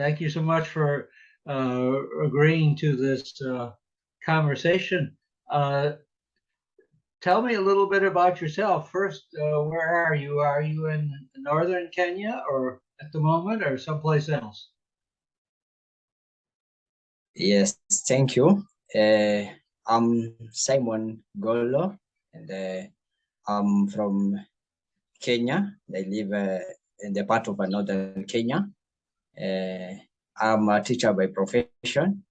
Thank you so much for uh, agreeing to this uh, conversation. Uh, tell me a little bit about yourself. First, uh, where are you? Are you in northern Kenya or at the moment or someplace else? Yes, thank you. Uh, I'm Simon Golo and uh, I'm from Kenya. I live in the part of northern Kenya. Uh, I'm a teacher by profession.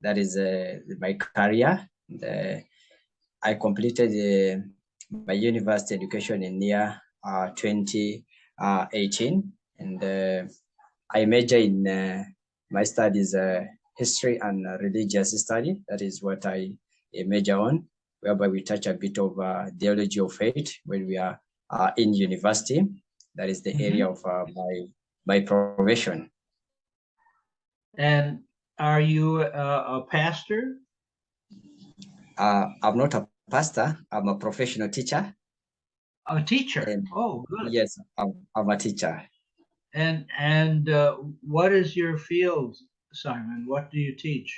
That is uh, my career. Uh, I completed uh, my university education in year uh, 2018, and uh, I major in uh, my studies uh, history and religious study. That is what I major on, whereby we touch a bit of theology of faith when we are in university. That is the mm -hmm. area of my my profession. And are you a, a pastor? Uh, I'm not a pastor. I'm a professional teacher. A teacher. And oh, good. Yes, I'm, I'm a teacher. And and uh, what is your field, Simon? What do you teach?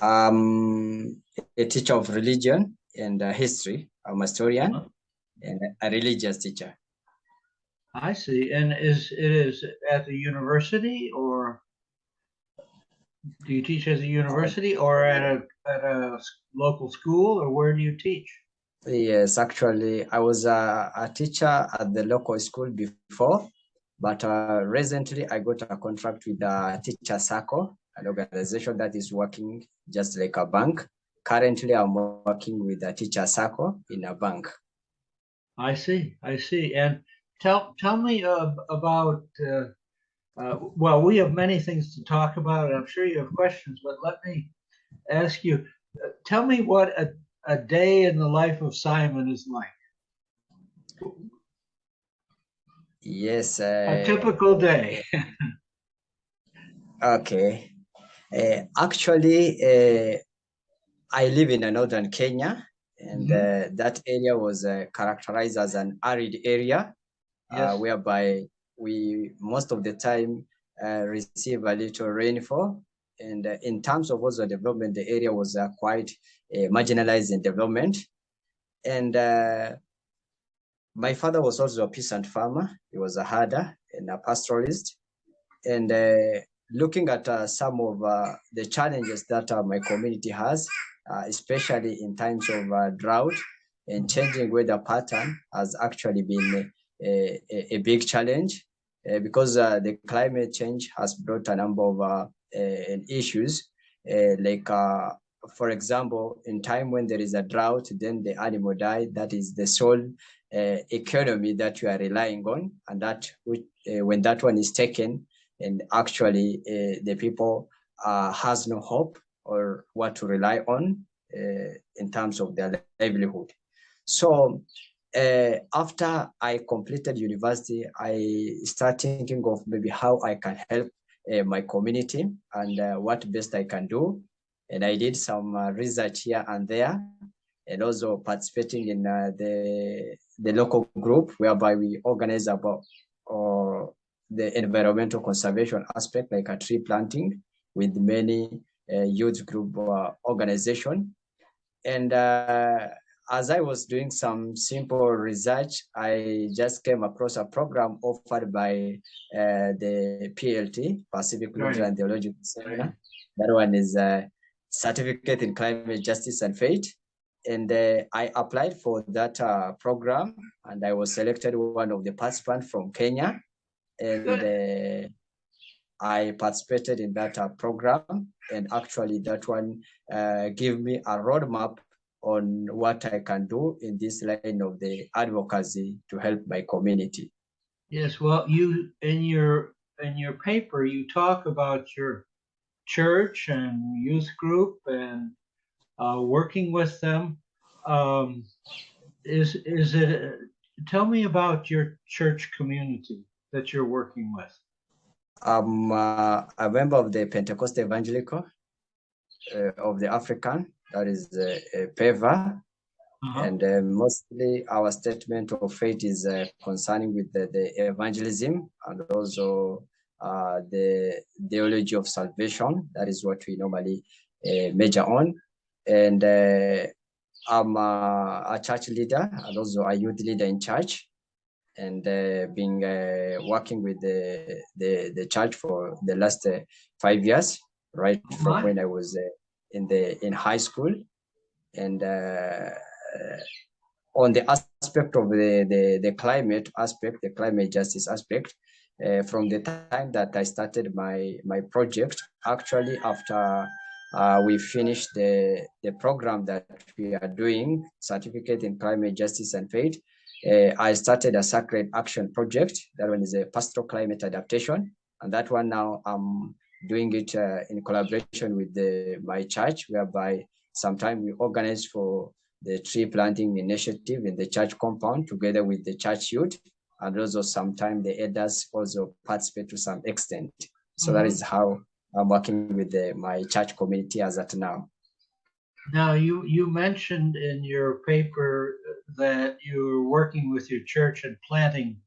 Um, a teacher of religion and uh, history. I'm a historian uh -huh. and a religious teacher. I see. And is it is at the university or do you teach as a university or at a at a local school or where do you teach? Yes, actually, I was a, a teacher at the local school before, but uh, recently I got a contract with the Teacher Circle, an organization that is working just like a bank. Currently, I'm working with the Teacher Circle in a bank. I see, I see. And tell tell me uh, about uh, uh, well, we have many things to talk about, and I'm sure you have questions, but let me ask you, uh, tell me what a, a day in the life of Simon is like. Yes. Uh, a typical day. okay. Uh, actually, uh, I live in northern Kenya, and mm -hmm. that area was characterized as an arid area, yes. whereby we most of the time uh, receive a little rainfall. And uh, in terms of also development, the area was uh, quite uh, marginalized in development. And uh, my father was also a peasant farmer. He was a herder and a pastoralist. And uh, looking at some of the challenges that my community has, especially in times of drought and changing weather pattern has actually been a, a, big challenge uh, because uh, the climate change has brought a number of uh, issues, like for example, in time when there is a drought, then the animal die. That is the sole uh, economy that you are relying on, and that which, uh, when that one is taken, and actually uh, the people has no hope or what to rely on in terms of their livelihood. So uh, after I completed university, I started thinking of maybe how I can help uh, my community and uh, what best I can do. And I did some uh, research here and there, and also participating in uh, the the local group whereby we organize about uh, the environmental conservation aspect, like a tree planting, with many youth group organization. And as I was doing some simple research, I just came across a program offered by uh, the PLT, Pacific Lutheran right. Theological Seminar. Right. That one is a certificate in climate justice and faith. And uh, I applied for that uh, program and I was selected one of the participants from Kenya. And uh, I participated in that uh, program. And actually that one uh, gave me a roadmap on what I can do in this line of the advocacy to help my community. Yes, well, you in your in your paper you talk about your church and youth group and uh, working with them. Um, is is it? Tell me about your church community that you're working with. I'm uh, a member of the Pentecost Evangelical uh, of the African that is uh, PEVA. Uh-huh. And uh, mostly our statement of faith is uh, concerning with the, the, evangelism and also uh, the theology of salvation. That is what we normally uh, major on. And uh, I'm a, a, church leader and also a youth leader in church and uh, been uh, working with the, the, the church for the last uh, five years, right from when I was uh, in the in high school. And uh, on the aspect of the, the, the climate aspect, the climate justice aspect, uh, from the time that I started my, my project, actually after uh, we finished the, the program that we are doing, Certificate in Climate Justice and Faith, uh, I started a Sacred Action Project. That one is a pastoral climate adaptation. And that one now I'm doing it uh, in collaboration with the, my church, whereby sometime we organize for the tree planting initiative in the church compound together with the church youth and also sometimes the elders also participate to some extent. So mm -hmm. that mm-hmm. how I'm working with the, my church community as at now. Now, you, you mentioned in your paper that you're working with your church and planting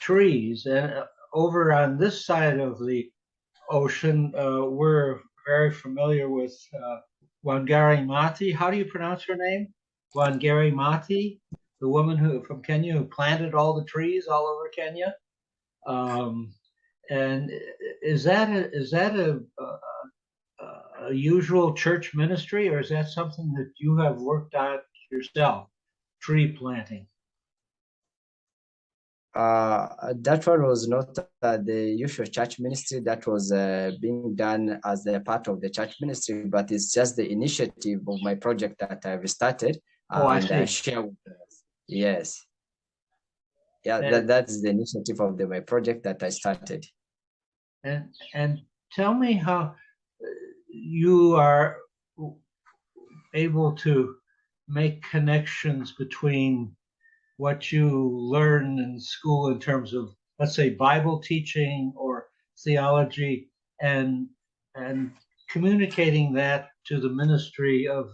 trees. And uh, over on this side of the ocean, uh, we're very familiar with uh, Wangari Maathai. How do you pronounce her name? Wangari Maathai, the woman who from Kenya who planted all the trees all over Kenya. Um, and is that a, is that a, a, a, usual church ministry, or is that something that you have worked out yourself, tree planting? Uh, that one was not uh, the usual church ministry that was uh, being done as a part of the church ministry, but it's just the initiative of my project that I've started oh, and I see. share with us. Yes. Yeah, and, that, that's the initiative of the my project that I started. And and tell me how you are able to make connections between what you learn in school in terms of let's say Bible teaching or theology and and communicating that to the ministry of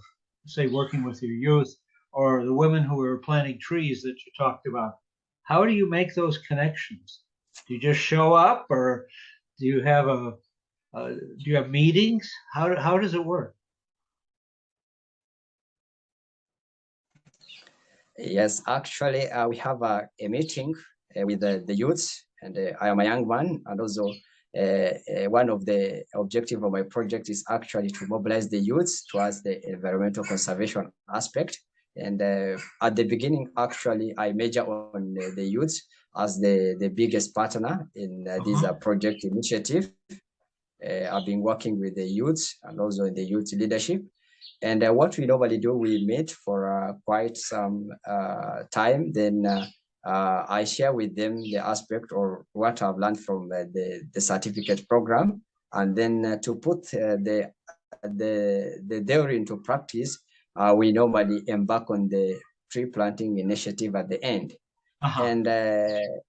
say working with your youth or the women who are planting trees that you talked about. How do you make those connections? Do you just show up or do you have a uh, do you have meetings? How, how does it work? Yes, actually, uh, we have a, a meeting uh, with the, the youths, and uh, I am a young man, and also uh, uh, one of the objective of my project is actually to mobilize the youths towards the environmental conservation aspect. And at the beginning, actually, I major on the youths as the, the biggest partner in uh, this uh-huh. project initiative. Uh, I've been working with the youths and also in the youth leadership. And uh, what we normally do, we meet for uh, quite some uh, time. Then I share with them the aspect or what I've learned from the, the certificate program. And then to put the, the, the theory into practice, we normally embark on the tree planting initiative at the end. Uh -huh. And uh,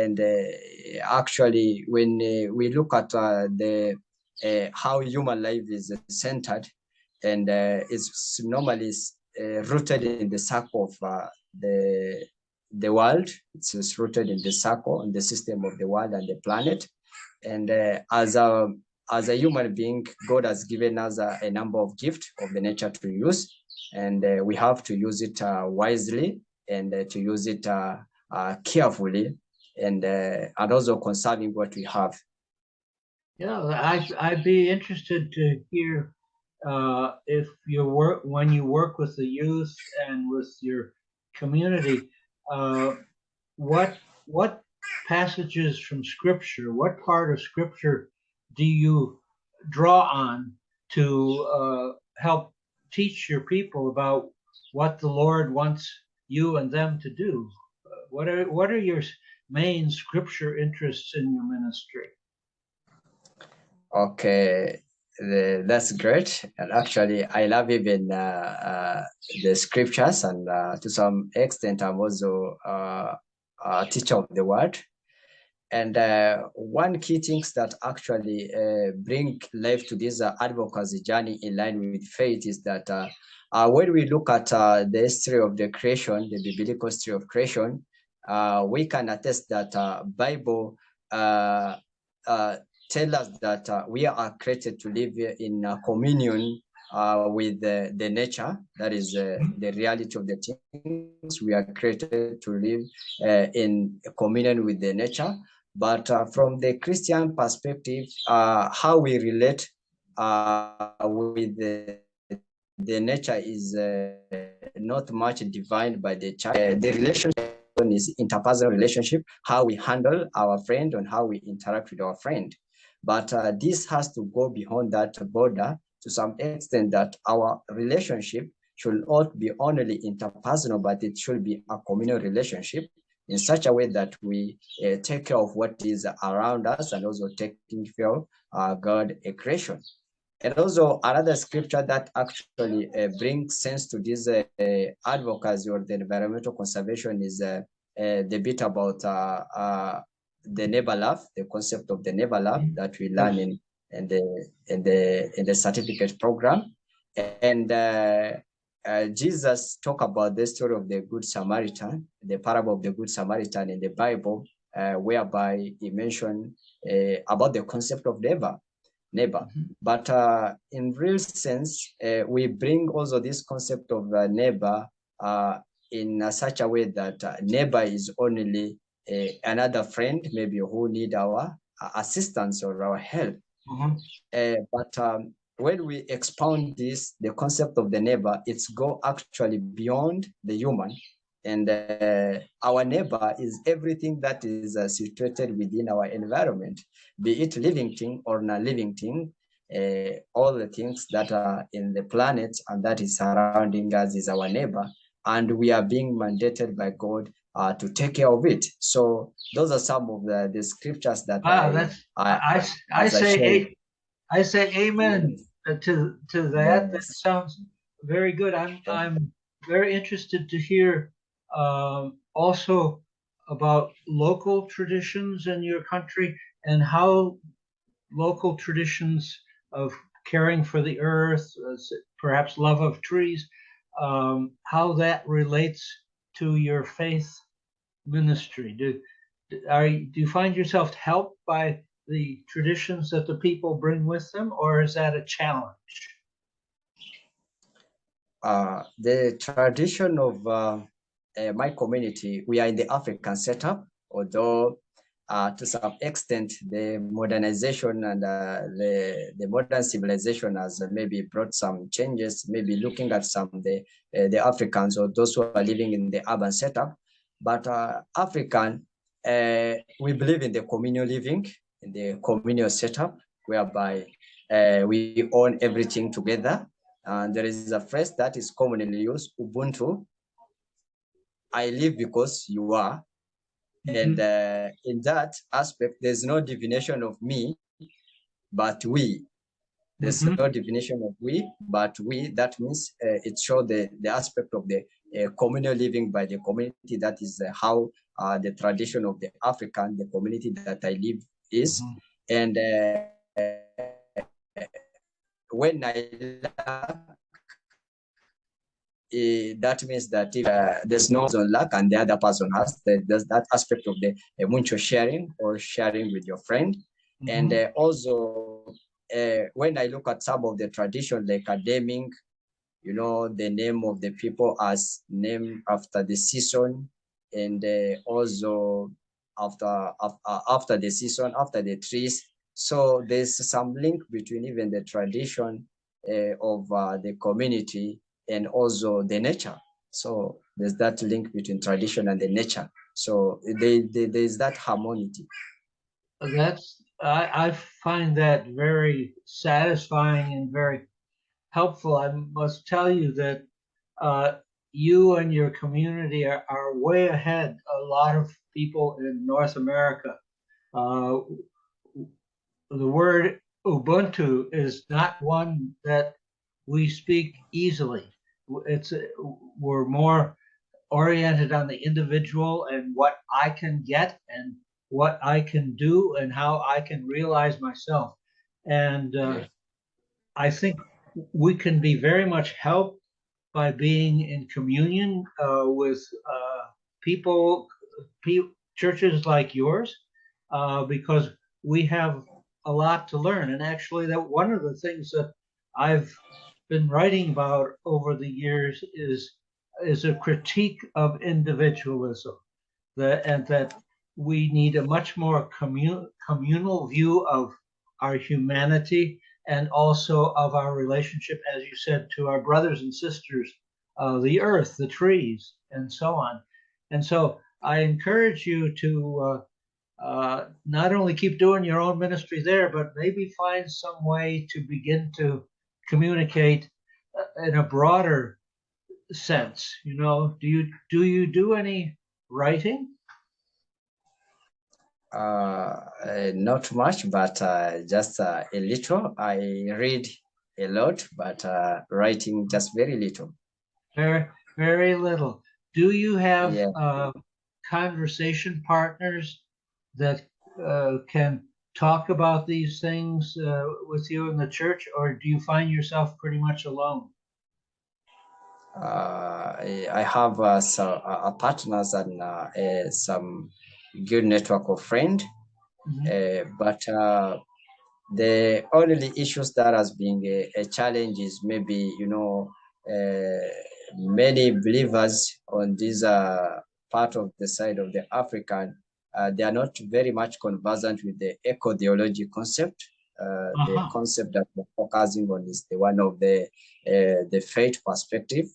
and uh, actually, when uh, we look at the how human life is centered, and it's normally rooted in the circle of the the world. It's rooted in the circle and the system of the world and the planet. And uh, as a as a human being, God has given us a, a number of gifts of the nature to use, and uh, we have to use it uh, wisely and uh, to use it uh, uh, carefully and and also conserving what we have. Yeah, I, I'd be interested to hear uh, if you work when you work with the youth and with your community, uh, what what passages from Scripture, what part of Scripture do you draw on to uh, help teach your people about what the Lord wants you and them to do? What are what are your main scripture interests in your ministry? Okay, the, that's great. And actually, I love even uh, uh, the scriptures, and uh, to some extent, I'm also uh, a teacher of the word. And uh, one key things that actually uh, bring life to this advocacy journey in line with faith is that when we look at the history of the creation, the biblical history of creation, we can attest that Bible tell us that uh, we are created to live in communion uh, with the, nature. That is uh, the reality of the things. We are created to live uh, in communion with the nature. But uh, from the Christian perspective, uh, how we relate uh, with the, the nature is not much defined by the church. the relationship is interpersonal relationship, how we handle our friend and how we interact with our friend. But this has to go beyond that border to some extent that our relationship should not be only interpersonal, but it should be a communal relationship in such a way that we uh, take care of what is around us and also taking care of uh, God a creation. And also another scripture that actually uh, brings sense to this uh, advocacy or the environmental conservation is uh, uh, the bit about the neighbor love, the concept of the neighbor love that we learn in in the in the in the certificate program. And uh, uh, jesus talked about the story of the good samaritan the parable of the good samaritan in the bible uh, whereby he mentioned uh, about the concept of neighbor neighbor mm -hmm. but uh, in real sense uh, we bring also this concept of neighbor in such a way that neighbor is only another friend maybe who need our assistance or our help Mm-hmm. Uh, but um, when we expound this, the concept of the neighbor, it's go actually beyond the human. And uh, our neighbor is everything that is uh, situated within our environment, be it living thing or non-living thing, uh, all the things that are in the planet and that is surrounding us is our neighbor. And we are being mandated by God uh, to take care of it. So those are some of the, the scriptures that wow, I, I, I, I say I, I, say amen to to that. Yes. That sounds very good. I'm I'm very interested to hear um, also about local traditions in your country and how local traditions of caring for the earth, perhaps love of trees, um, how that relates to your faith ministry? Do are do you find yourself helped by the traditions that the people bring with them, or is that a challenge? Uh, the tradition of uh, uh, my community, we are in the African setup, although uh, to some extent the modernization and uh, the, the modern civilization has maybe brought some changes, maybe looking at some the, uh, the Africans or those who are living in the urban setup, but uh, African, uh, we believe in the communal living, in the communal setup, whereby uh, we own everything together. And there is a phrase that is commonly used, Ubuntu. I live because you are. Mm -hmm. And uh, in that aspect, there's no divination of me, but we. There's mm -hmm. no definition of we, but we. That means uh, it shows the, the aspect of the communal living by the community. That is uh, how uh, the tradition of the African, the community that I live is. Mm -hmm. And uh, when I uh, that means that if uh, there's no luck and the other person has, there's that aspect of the uh, mutual sharing or sharing with your friend. Mm -hmm. And uh, also, when I look at some of the tradition like academic you know, the name of the people as named after the season and uh, also after, after, after the season, after the trees. So there's some link between even the tradition uh, of uh, the community and also the nature. So there's that link between tradition and the nature. So they, they, there's that harmony. That's I, I find that very satisfying and very helpful. I must tell you that uh, you and your community are, are, way ahead a lot of people in North America. Uh, the word Ubuntu is not one that we speak easily. It's we're more oriented on the individual and what I can get and what I can do and how I can realize myself. And uh, I think we can be very much helped by being in communion uh, with uh, people, pe churches like yours, uh, because we have a lot to learn. And actually, that one of the things that I've been writing about over the years is is a critique of individualism, that and that we need a much more commun, communal view of our humanity and also of our relationship, as you said, to our brothers and sisters, uh, the earth, the trees, and so on. And so I encourage you to uh, uh, not only keep doing your own ministry there, but maybe find some way to begin to communicate uh, in a broader sense. You know, do you do you do any writing? Uh, uh, not much, but uh, just uh, a little. I read a lot, but uh, writing just very little. Very, very little. Do you have yeah. Uh, conversation partners that can talk about these things with you in the church, or do you find yourself pretty much alone? Uh, I have some partners and some good network of friend. Mm -hmm. uh, but uh, the only issues that has been a, a challenge is maybe, you know, uh, many believers on this uh, part of the side of the African, uh, they are not very much conversant with the eco-theology concept. -huh. The uh-huh. concept that we're focusing on is the one of the, the faith perspective.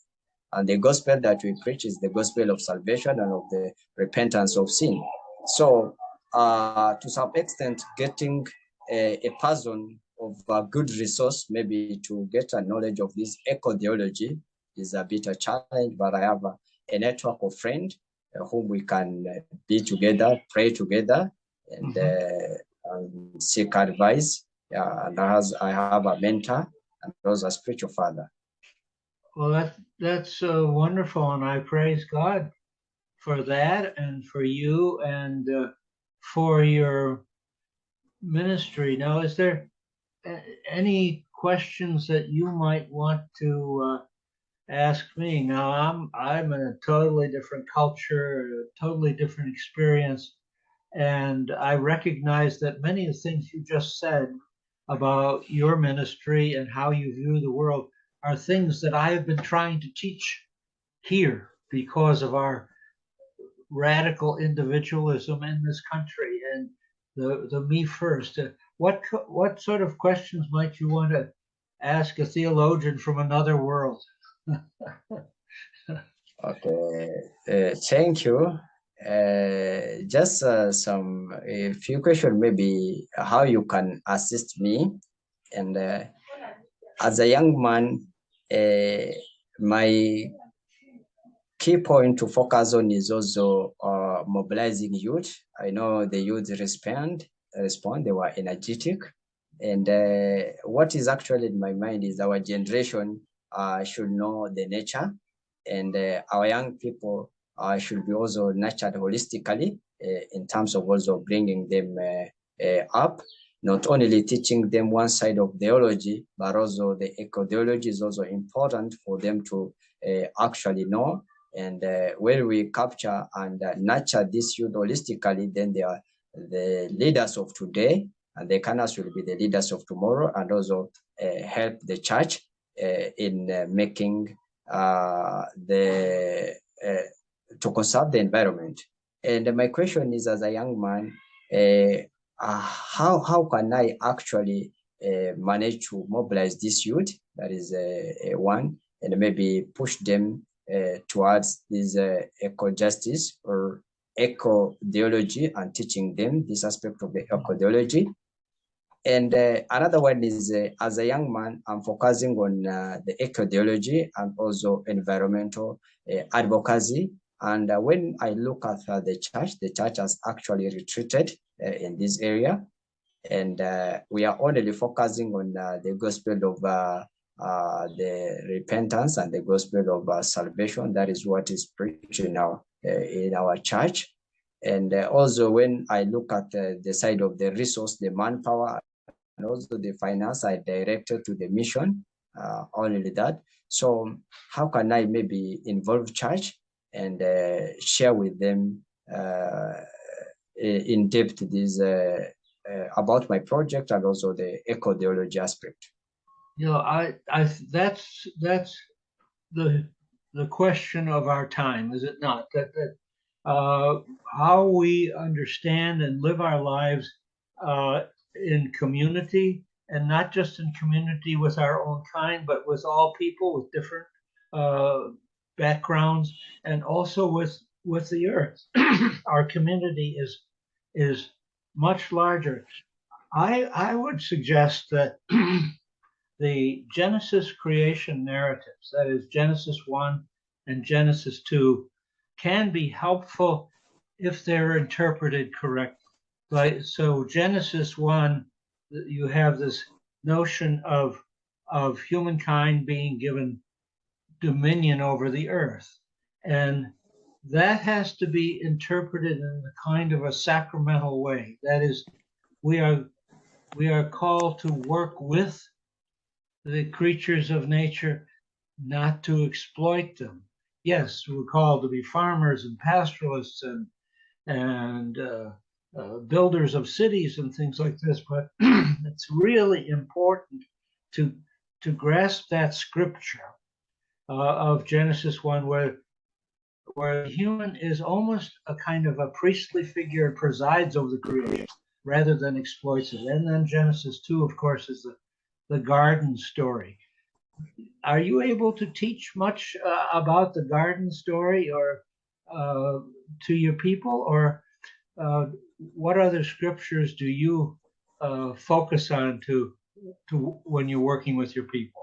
And the gospel that we preach is the gospel of salvation and of the repentance of sin. So uh, to some extent, getting a, a person of a good resource, maybe to get a knowledge of this eco-theology is a bit a challenge, but I have a, a network of friends uh, whom we can uh, be together, pray together, and, mm -hmm. and seek advice. Yeah, and as I have a mentor and also a spiritual father. Well, that, that's uh, wonderful, and I praise God for that and for you and uh, for your ministry. Now, is there any questions that you might want to uh, ask me? Now, I'm I'm in a totally different culture, a totally different experience, and I recognize that many of the things you just said about your ministry and how you view the world are things that I have been trying to teach here because of our radical individualism in this country and the, the me first. Uh, what, what sort of questions might you want to ask a theologian from another world? okay, uh, thank you. Uh, just uh, some a few questions, maybe how you can assist me. And uh, as a young man, uh, my key point to focus on is also uh, mobilizing youth. I know the youth respond, respond, they were energetic. And uh, what is actually in my mind is our generation uh, should know the nature and uh, our young people uh, should be also nurtured holistically uh, in terms of also bringing them up, not only teaching them one side of theology, but also the eco-theology is also important for them to actually know and uh, when we capture and uh, nurture this youth holistically, then they are the leaders of today, and the canals will be the leaders of tomorrow, and also uh, help the church uh, in uh, making uh, the to conserve the environment. And my question is, as a young man, how how can I actually manage to mobilize this youth? That is one, and maybe push them towards this uh, eco-justice or eco-theology and teaching them this aspect of the eco-theology. And uh, another one is, uh, as a young man, I'm focusing on uh, the eco-theology and also environmental uh, advocacy. And when I look at the church, the church has actually retreated in this area. And we are only focusing on the gospel of uh, the repentance and the gospel of uh, salvation. That is what is preached in our, uh, in our church. And uh, also when I look at the side of the resource, the manpower, and also the finance, I directed to the mission, uh, only that. So how can I maybe involve church and share with them in depth this uh, about my project and also the eco-theology aspect. You know, I, I, that's that's the the question of our time, is it not? That that uh, how we understand and live our lives uh, in community, and not just in community with our own kind, but with all people with different uh, backgrounds, and also with with the earth. our community is is much larger. I I would suggest that the Genesis creation narratives, that is Genesis 1 and Genesis 2, can be helpful if they're interpreted correctly. Right? So Genesis 1, you have this notion of of humankind being given dominion over the earth. And that has to be interpreted in a kind of a sacramental way. That is, we are we are called to work with the creatures of nature, not to exploit them. Yes, we're called to be farmers and pastoralists and and uh, uh, builders of cities and things like this, but it's really important to to grasp that scripture uh, of Genesis one, where where the human is almost a kind of a priestly figure and presides over the creation rather than exploits it. And then Genesis 2, of course, is the, the garden story. Are you able to teach much uh, about the garden story or uh, to your people, or uh, what other scriptures do you uh, focus on to to when you're working with your people?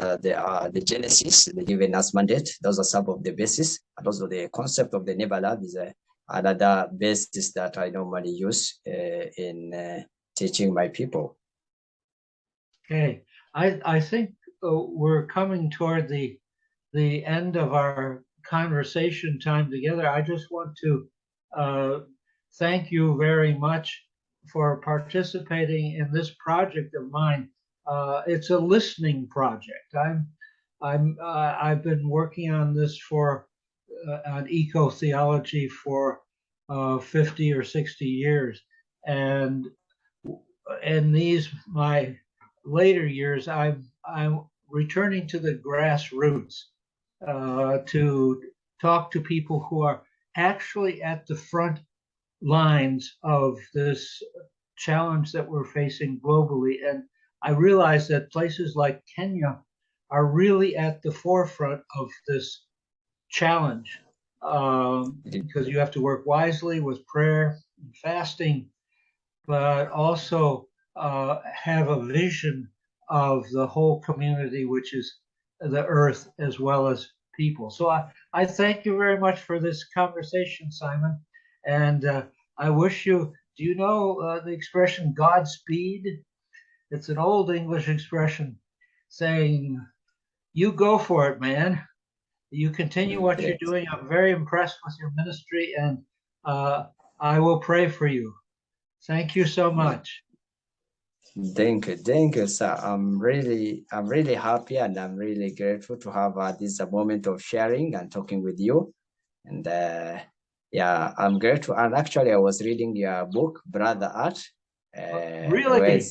Uh, the uh, the Genesis, the given us mandate, those are some of the basis, and also the concept of the never is a another basis that I normally use uh, in uh, teaching my people. Okay, I I think uh, we're coming toward the the end of our conversation time together. I just want to uh, thank you very much for participating in this project of mine. Uh, it's a listening project. I'm I'm uh, I've been working on this for uh, on eco theology for uh, 50 or 60 years. And in these, my later years, I'm, I'm returning to the grassroots uh, to talk to people who are actually at the front lines of this challenge that we're facing globally. And I realize that places like Kenya are really at the forefront of this challenge um, because you have to work wisely with prayer and fasting, but also uh, have a vision of the whole community, which is the earth as well as people. So I, I thank you very much for this conversation, Simon. And uh, I wish you, do you know uh, the expression Godspeed? It's an old English expression saying, you go for it, man you continue what you're doing. I'm very impressed with your ministry, and uh, I will pray for you. Thank you so much. Thank you, thank you, sir. I'm really, I'm really happy, and I'm really grateful to have uh, this moment of sharing and talking with you. And uh, yeah, I'm grateful. And actually, I was reading your book, Brother Earth. Uh, really?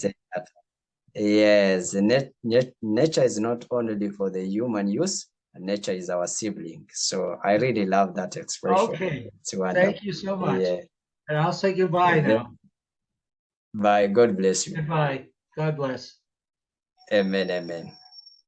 yes, net, net, nature is not only for the human use, nature is our sibling. So I really love that expression. Okay. Thank you so much. Yeah. And I'll say goodbye now. Bye. God bless you. Goodbye. God bless. Amen. Amen.